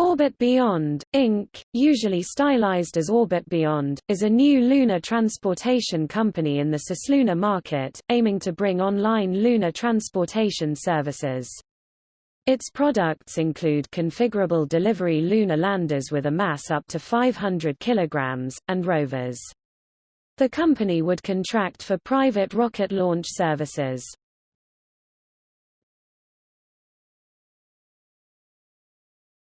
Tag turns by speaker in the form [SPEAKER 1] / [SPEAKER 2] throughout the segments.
[SPEAKER 1] Orbit Beyond, Inc., usually stylized as Orbit Beyond, is a new lunar transportation company in the cislunar market, aiming to bring online lunar transportation services. Its products include configurable delivery lunar landers with a mass up to 500 kilograms, and rovers. The company would contract for private rocket launch services.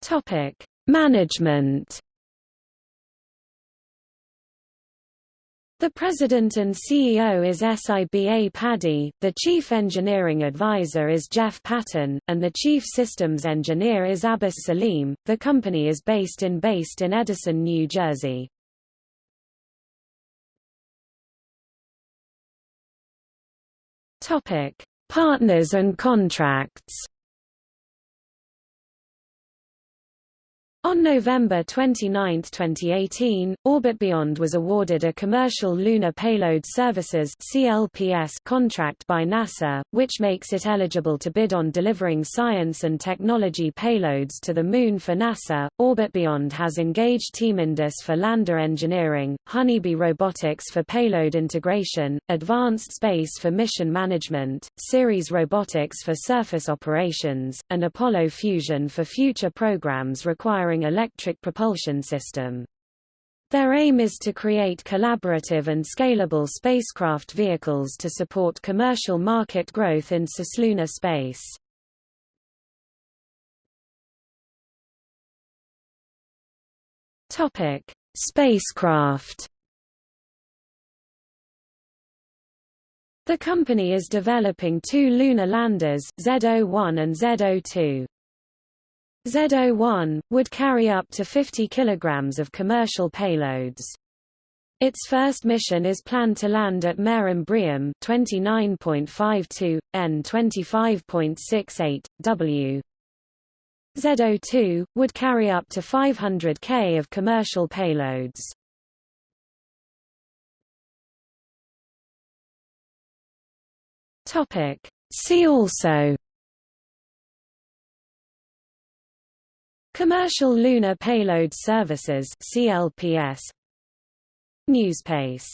[SPEAKER 1] Topic: Management. The president and CEO is Siba Paddy, the chief engineering advisor is Jeff Patton, and the chief systems engineer is Abbas Salim. The company is based in based in Edison, New Jersey. Topic: Partners and contracts. On November 29, 2018, Orbit Beyond was awarded a Commercial Lunar Payload Services (CLPS) contract by NASA, which makes it eligible to bid on delivering science and technology payloads to the Moon for NASA. Orbit Beyond has engaged Team Indus for lander engineering, Honeybee Robotics for payload integration, Advanced Space for mission management, Ceres Robotics for surface operations, and Apollo Fusion for future programs requiring electric propulsion system. Their aim is to create collaborative and scalable spacecraft vehicles to support commercial market growth in cislunar space. Topic: Spacecraft. The company is developing two lunar landers, Z01 and Z02. Z01, would carry up to 50 kg of commercial payloads. Its first mission is planned to land at Mare Imbrium 29.52, N 25.68, W. Z02, would carry up to 500 K of commercial payloads. See also Commercial Lunar Payload Services CLPS Newspace